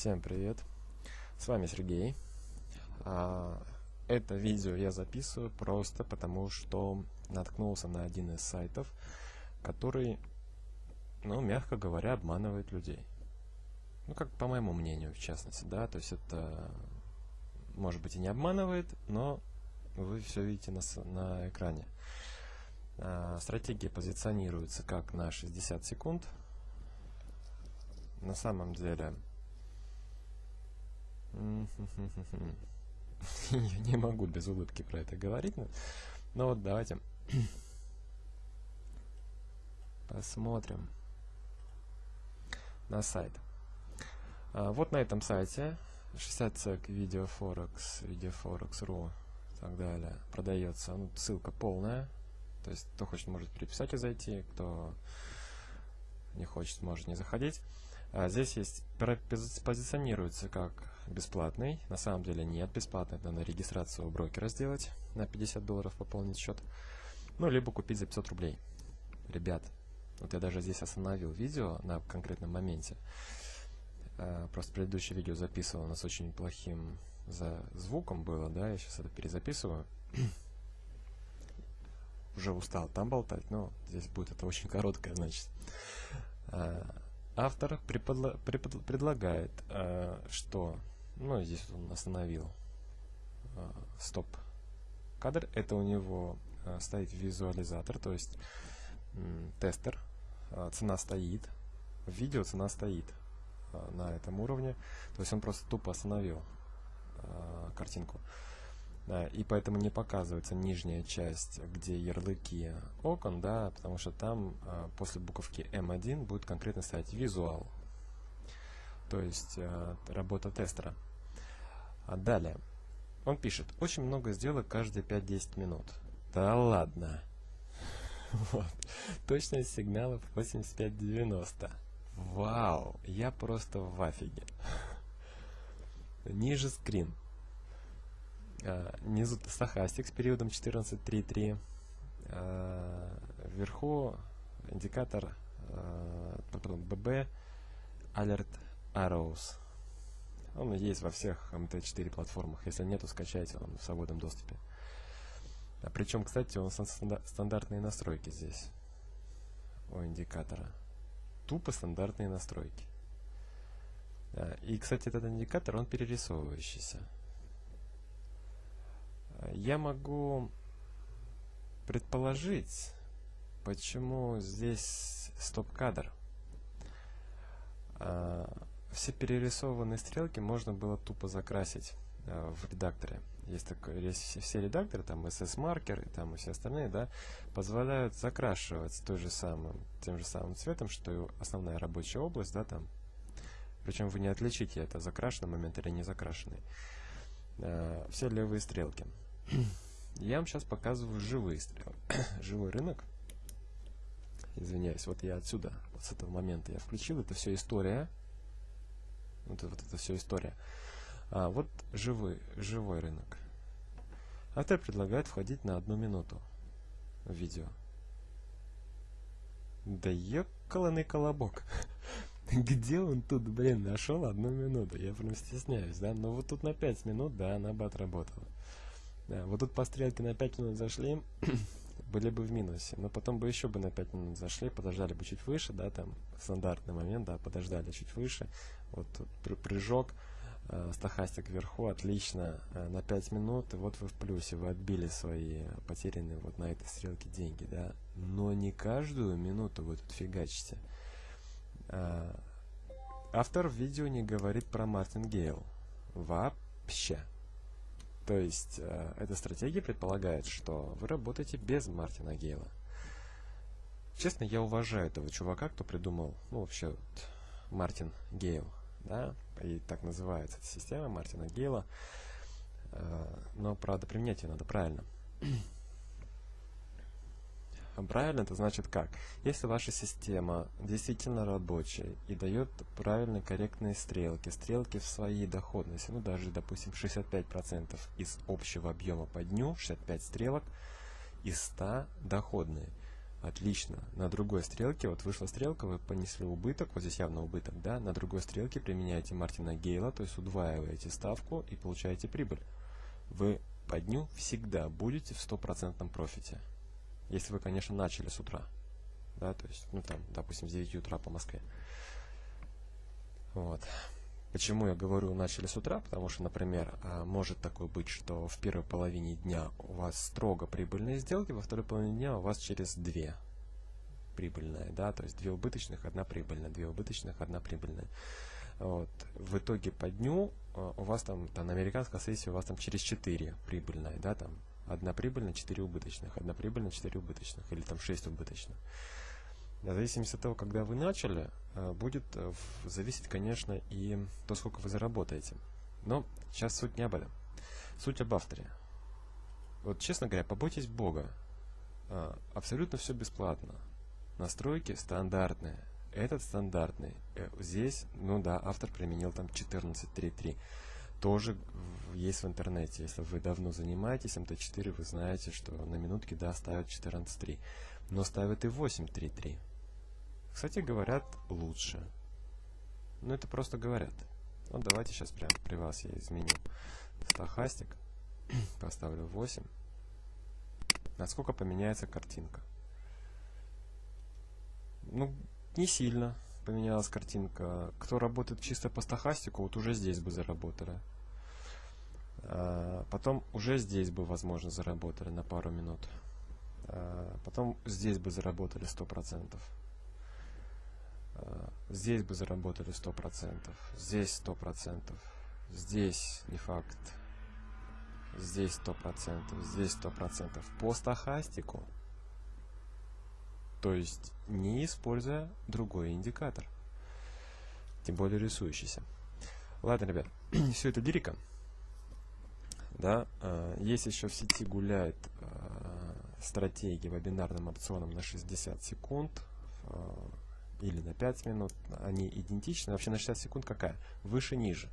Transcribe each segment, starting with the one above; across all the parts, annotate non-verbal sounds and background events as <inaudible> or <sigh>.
Всем привет! С вами Сергей. А, это видео я записываю просто потому, что наткнулся на один из сайтов, который, ну, мягко говоря, обманывает людей. Ну, как по моему мнению, в частности, да, то есть это, может быть, и не обманывает, но вы все видите на, на экране. А, стратегия позиционируется как на 60 секунд. На самом деле <laughs> я не могу без улыбки про это говорить, но, но вот давайте <clears throat> посмотрим на сайт. А, вот на этом сайте 60 цек видео Forex, видео Forex.ru и так далее продается. Ну, ссылка полная. То есть, кто хочет, может переписать и зайти, кто не хочет, может не заходить. А здесь есть позиционируется как бесплатный. На самом деле нет, бесплатный. Надо регистрацию у брокера сделать на 50 долларов пополнить счет. Ну, либо купить за 500 рублей. Ребят, вот я даже здесь остановил видео на конкретном моменте. А, просто предыдущее видео записывал, у нас очень плохим за звуком было, да, я сейчас это перезаписываю. Уже устал там болтать, но здесь будет это очень короткое, значит. Автор преподла препод предлагает, э, что, ну, здесь он остановил э, стоп кадр, это у него э, стоит визуализатор, то есть э, тестер, э, цена стоит, в видео цена стоит э, на этом уровне, то есть он просто тупо остановил э, картинку. И поэтому не показывается нижняя часть, где ярлыки окон, да, потому что там а, после буковки M1 будет конкретно стоять визуал, то есть а, работа тестера. А далее, он пишет, очень много сделок каждые 5-10 минут. Да ладно. <laughs> Вот. Точность сигналов 85-90. Вау, я просто в афиге. <laughs> Ниже скрин. А, внизу стахастик с периодом 14.3.3. А, вверху индикатор потом BB Alert Arrows. Он есть во всех MT4 платформах. Если нету, скачайте, он в свободном доступе. А причем, кстати, он стандартные настройки здесь у индикатора. Тупо стандартные настройки. И, кстати, этот индикатор, он перерисовывающийся. Я могу предположить, почему здесь стоп-кадр. А, все перерисованные стрелки можно было тупо закрасить а, в редакторе. Есть такой, есть все редакторы, там SS-маркер и там и все остальные, да, позволяют закрашивать той же самым, тем же самым цветом, что и основная рабочая область, да, там. Причем вы не отличите, это закрашенный момент или не закрашенный. А, все левые стрелки. Я вам сейчас показываю живые стрелы. <clears throat> Живой рынок. Извиняюсь, вот я отсюда, вот с этого момента я включил. Это все история. Вот, вот это все история. А, вот живой, живой рынок. Автор предлагает входить на одну минуту в видео. Да ёкаланный колобок. <laughs> Где он тут, блин, нашел одну минуту? Я прям стесняюсь, да? Но вот тут на 5 минут, да, она бы отработала. Да, вот тут по стрелке на 5 минут зашли, <clears throat> были бы в минусе. Но потом бы еще бы на 5 минут зашли, подождали бы чуть выше, да, там стандартный момент, да, подождали чуть выше. Вот тут прыжок, э, стахастик вверху, отлично, э, на 5 минут, и вот вы в плюсе, вы отбили свои потерянные вот на этой стрелке деньги, да. Но не каждую минуту вы тут фигачите. Э, автор видео не говорит про Мартин Гейл. Вообще. То есть э, эта стратегия предполагает, что вы работаете без Мартина Гейла. Честно, я уважаю этого чувака, кто придумал, ну, вообще, вот, Мартин Гейл, да, и так называется эта система Мартина Гейла. Э, но, правда, применять ее надо правильно. Правильно это значит как? Если ваша система действительно рабочая и дает правильные корректные стрелки, стрелки в своей доходности, ну даже, допустим, 65% из общего объема по дню, 65 стрелок из 100 доходные, Отлично. На другой стрелке, вот вышла стрелка, вы понесли убыток, вот здесь явно убыток, да? На другой стрелке применяете Мартина Гейла, то есть удваиваете ставку и получаете прибыль. Вы по дню всегда будете в стопроцентном профите. Если вы, конечно, начали с утра. Да, то есть, ну там, допустим, с 9 утра по Москве. Вот. Почему я говорю начали с утра? Потому что, например, а, может такое быть, что в первой половине дня у вас строго прибыльные сделки, во второй половине дня у вас через две прибыльные, да, то есть две убыточных, одна прибыльная, две убыточных, одна прибыльная. Вот. В итоге по дню а, у вас там, там американской сессии у вас там через 4 прибыльная, да, там одна прибыльная, 4 убыточных, одна прибыльная, 4 убыточных, или там 6 убыточных. В зависимости от того, когда вы начали, э, будет э, зависеть, конечно, и то, сколько вы заработаете. Но сейчас суть не об этом. Суть об авторе. Вот, честно говоря, побойтесь Бога. Э, абсолютно все бесплатно. Настройки стандартные. Этот стандартный. Здесь, ну да, автор применил там 14.3.3. Тоже есть в интернете. Если вы давно занимаетесь МТ4, вы знаете, что на минутке, да, ставят 14.3. Но ставят и 8.3.3. Кстати, говорят лучше. Ну, это просто говорят. Вот давайте сейчас прямо при вас я изменю стахастик. <clears throat> Поставлю 8. Насколько поменяется картинка? Ну, не сильно поменялась картинка. Кто работает чисто по стахастику, вот уже здесь бы заработали. А, потом уже здесь бы, возможно, заработали на пару минут. А, потом здесь бы заработали 100%. Э, здесь бы заработали 100%, здесь 100%, здесь не факт, здесь 100%, здесь 100%. По стахастику, то есть не используя другой индикатор, тем более рисующийся. Ладно, ребят, <clears throat> все это лирика. Да, э, есть еще в сети гуляет э, стратегии вебинарным опционом на 60 секунд или на 5 минут, они идентичны. Вообще на 60 секунд какая? Выше-ниже.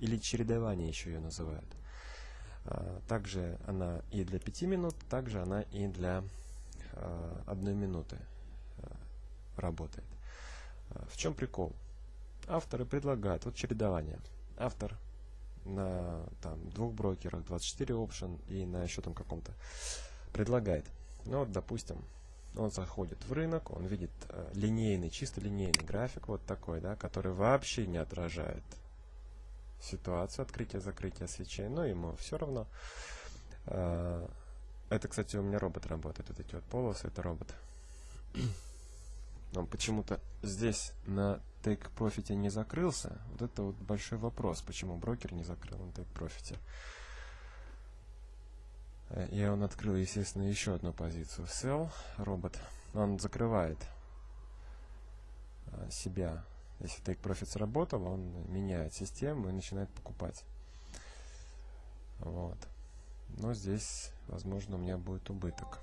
Или чередование еще ее называют. А, также она и для 5 минут, также она и для 1 а, минуты а, работает. В чем прикол? Авторы предлагают, вот чередование. Автор на там, двух брокерах, 24 option и на еще там каком-то предлагает. Ну вот, допустим, он заходит в рынок, он видит э, линейный, чисто линейный график вот такой, да, который вообще не отражает ситуацию открытия-закрытия свечей, но ему все равно. Э, это, кстати, у меня робот работает, вот эти вот полосы, это робот. <clears throat> Он почему-то здесь на Take Profit не закрылся. Вот это вот большой вопрос, почему брокер не закрыл на Take Profit. И он открыл, естественно, еще одну позицию. Sell, робот, он закрывает а, себя. Если Take Profit сработал, он меняет систему и начинает покупать. Вот. Но здесь, возможно, у меня будет убыток.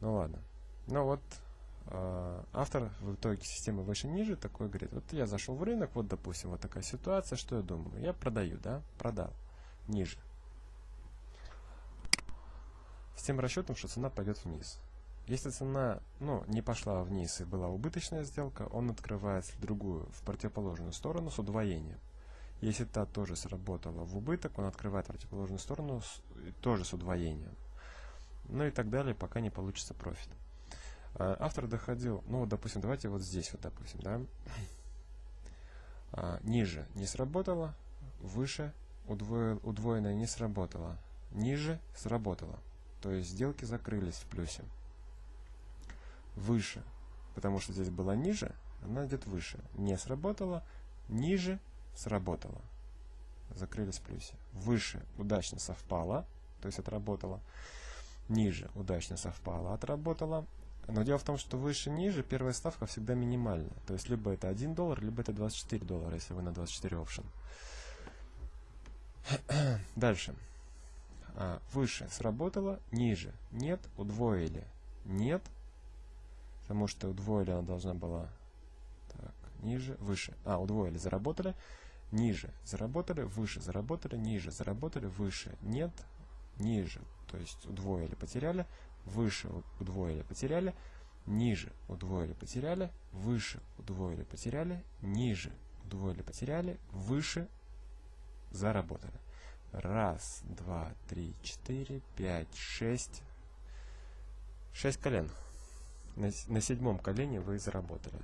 Ну ладно. Ну вот, э, автор в итоге системы выше-ниже такой говорит, вот я зашел в рынок, вот, допустим, вот такая ситуация, что я думаю? Я продаю, да? Продал. Ниже с тем расчетом, что цена пойдет вниз. Если цена ну, не пошла вниз и была убыточная сделка, он открывается в другую, в противоположную сторону с удвоением. Если та тоже сработала в убыток, он открывает противоположную сторону с, тоже с удвоением. Ну и так далее, пока не получится профит. А, автор доходил, ну вот, допустим, давайте вот здесь вот, допустим, да, а, ниже не сработало, выше удвоил, удвоенное не сработало, ниже сработало. То есть сделки закрылись в плюсе. Выше, потому что здесь была ниже, она идет выше. Не сработала, ниже сработала. Закрылись в плюсе. Выше удачно совпало, то есть отработала. Ниже удачно совпало, отработала. Но дело в том, что выше-ниже первая ставка всегда минимальная. То есть либо это 1 доллар, либо это 24 доллара, если вы на 24 опшен. <clears throat> Дальше а, выше сработало, ниже нет, удвоили нет, потому что удвоили она должна была так, ниже, выше, а, удвоили, заработали, ниже, заработали, выше, заработали, ниже, заработали, выше, нет, ниже, то есть удвоили, потеряли, выше удвоили, потеряли, ниже удвоили, потеряли, выше удвоили, потеряли, ниже удвоили, потеряли, выше заработали. Раз, два, три, четыре, пять, шесть. Шесть колен. На, на седьмом колене вы заработали.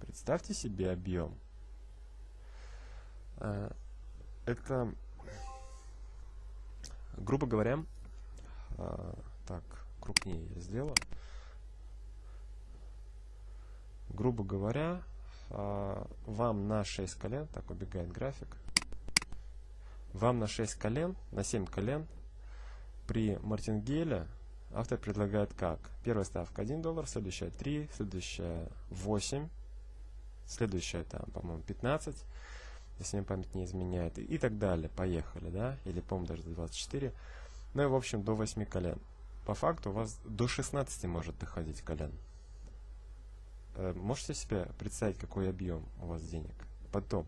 Представьте себе объем. А, это, грубо говоря, а, так, крупнее я сделаю. Грубо говоря, а, вам на 6 колен, так убегает график, вам на 6 колен, на 7 колен при мартингеле автор предлагает как? Первая ставка 1 доллар, следующая 3, следующая 8, следующая там, по-моему, 15, если мне память не изменяет, и так далее. Поехали, да? Или, по-моему, даже 24. Ну и, в общем, до 8 колен. По факту у вас до 16 может доходить колен. Э, можете себе представить, какой объем у вас денег? Потом,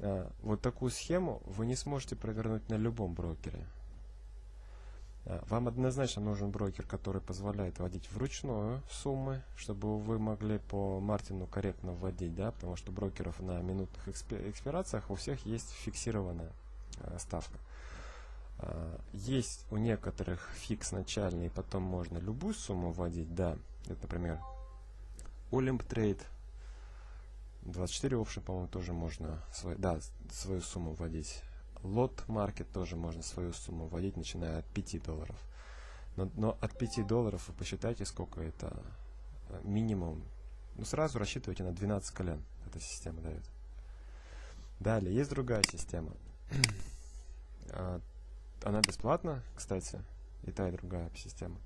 Э, вот такую схему вы не сможете провернуть на любом брокере. Э, вам однозначно нужен брокер, который позволяет вводить вручную суммы, чтобы вы могли по Мартину корректно вводить, да, потому что брокеров на минутных экспирациях у всех есть фиксированная э, ставка. Есть у некоторых фикс начальный, потом можно любую сумму вводить, да, это, например, Olymp Trade, 24 option, по-моему, тоже можно свой, да, свою сумму вводить. Лот маркет тоже можно свою сумму вводить, начиная от 5 долларов. Но, но от 5 долларов вы посчитайте, сколько это э, минимум. Ну, сразу рассчитывайте на 12 колен. Эта система дает. Далее, есть другая система. <clears throat> А, она бесплатна, кстати. И та, и другая система.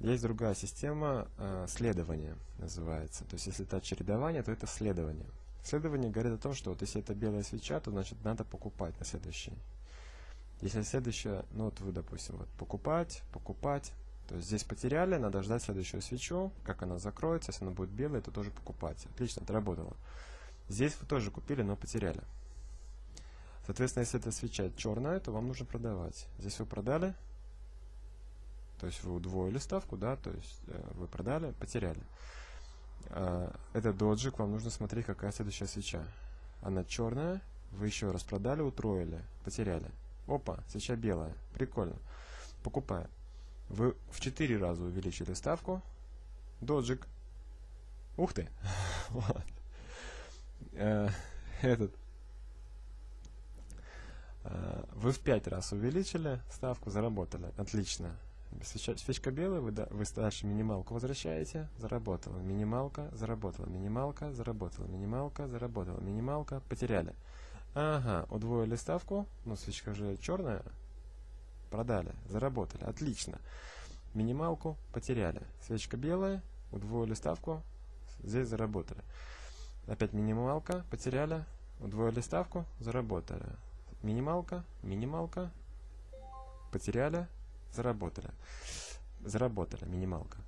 Есть другая система э, следования, называется. То есть, если это чередование, то это следование. Следование говорит о том, что вот если это белая свеча, то значит надо покупать на следующий. Если следующая, ну вот вы, допустим, вот покупать, покупать, то есть здесь потеряли, надо ждать следующую свечу, как она закроется, если она будет белая, то тоже покупать. Отлично, отработало. Здесь вы тоже купили, но потеряли. Соответственно, если эта свеча черная, то вам нужно продавать. Здесь вы продали, то есть вы удвоили ставку, да, то есть э, вы продали, потеряли. Э, это доджик, вам нужно смотреть, какая следующая свеча. Она черная, вы еще раз продали, утроили, потеряли. Опа, свеча белая, прикольно. Покупаем. Вы в 4 раза увеличили ставку. Доджик. Ух ты! <laughs> Э, этот. Э, вы в 5 раз увеличили ставку, заработали. Отлично. Свечка белая, вы, да, вы дальше минималку возвращаете, заработала, минималка, заработала, минималка, заработала, минималка, заработала, минималка, потеряли. Ага, удвоили ставку, ну свечка же черная, продали, заработали, отлично. Минималку потеряли, свечка белая, удвоили ставку, здесь заработали. Опять минималка, потеряли, удвоили ставку, заработали. Минималка, минималка, потеряли, заработали. Заработали минималка.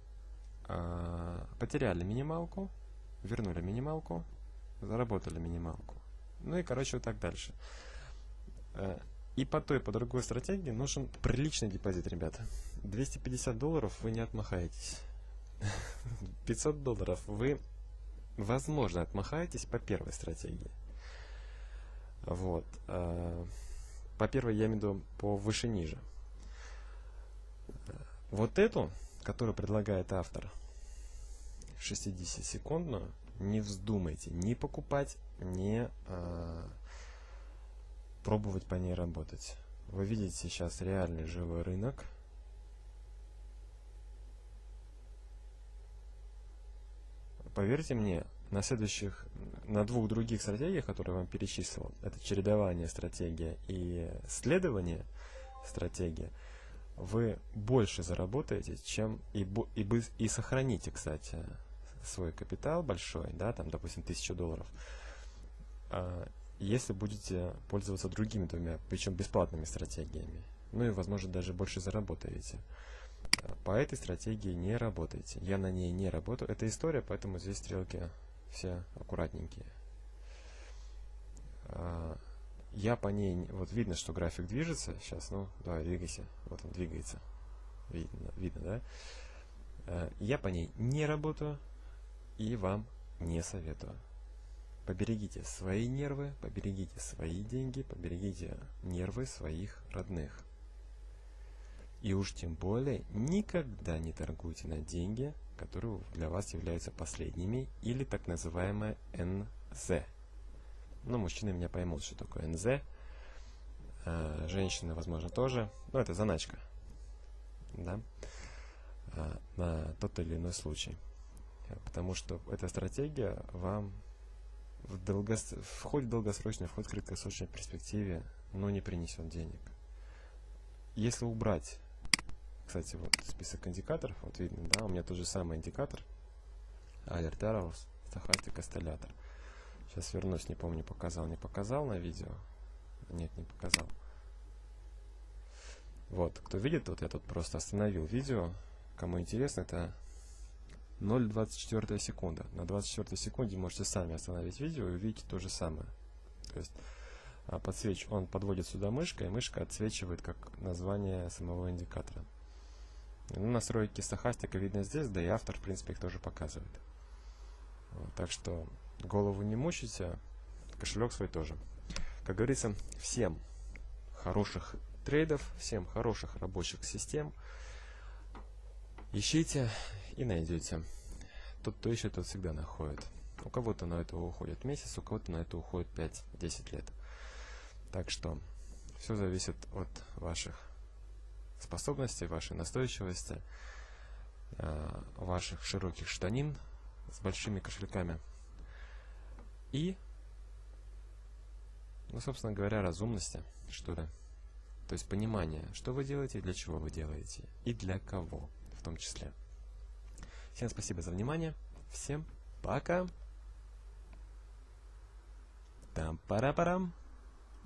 А, потеряли минималку, вернули минималку, заработали минималку. Ну и, короче, вот так дальше. А, и по той, по другой стратегии нужен приличный депозит, ребята. 250 долларов вы не отмахаетесь. <laughs> 500 долларов вы, возможно, отмахаетесь по первой стратегии. Вот. А, по первой я имею в виду по выше-ниже. Вот эту, которую предлагает автор, 60-секундную, не вздумайте ни покупать, ни э, пробовать по ней работать. Вы видите сейчас реальный живой рынок. Поверьте мне, на следующих, на двух других стратегиях, которые я вам перечислил, это чередование стратегия и следование стратегия, вы больше заработаете, чем и, и, и сохраните, кстати, свой капитал большой, да, там, допустим, 1000 долларов, а, если будете пользоваться другими двумя, причем бесплатными стратегиями. Ну и, возможно, даже больше заработаете. По этой стратегии не работайте. Я на ней не работаю. Это история, поэтому здесь стрелки все аккуратненькие. Я по ней, вот видно, что график движется. Сейчас, ну, давай, двигайся. Вот он двигается. Видно, видно, да? Э, я по ней не работаю и вам не советую. Поберегите свои нервы, поберегите свои деньги, поберегите нервы своих родных. И уж тем более никогда не торгуйте на деньги, которые для вас являются последними, или так называемое НЗ. Ну, мужчины меня поймут, что такое НЗ. А, женщины, возможно, тоже. Но это заначка. Да? А, на тот или иной случай. Потому что эта стратегия вам в, долгос... в в долгосрочной, в краткосрочной перспективе, но не принесет денег. Если убрать кстати, вот список индикаторов, вот видно, да, у меня тот же самый индикатор, Alert Arrows, Stochastic Oscillator. Сейчас вернусь, не помню, показал, не показал на видео. Нет, не показал. Вот, кто видит, вот я тут просто остановил видео. Кому интересно, это 0,24 секунда. На 24 секунде можете сами остановить видео и увидеть то же самое. То есть а, подсвеч... он подводит сюда мышкой, и мышка отсвечивает как название самого индикатора. Ну, настройки стахастика видно здесь, да и автор, в принципе, их тоже показывает. Вот, так что голову не мучайте, кошелек свой тоже. Как говорится, всем хороших трейдов, всем хороших рабочих систем. Ищите и найдете. Тот, кто ищет, тот всегда находит. У кого-то на это уходит месяц, у кого-то на это уходит 5-10 лет. Так что все зависит от ваших способностей, вашей настойчивости, э, ваших широких штанин с большими кошельками и, ну, собственно говоря, разумности, что ли. То есть понимание, что вы делаете, для чего вы делаете и для кого в том числе. Всем спасибо за внимание. Всем пока. Там пара парам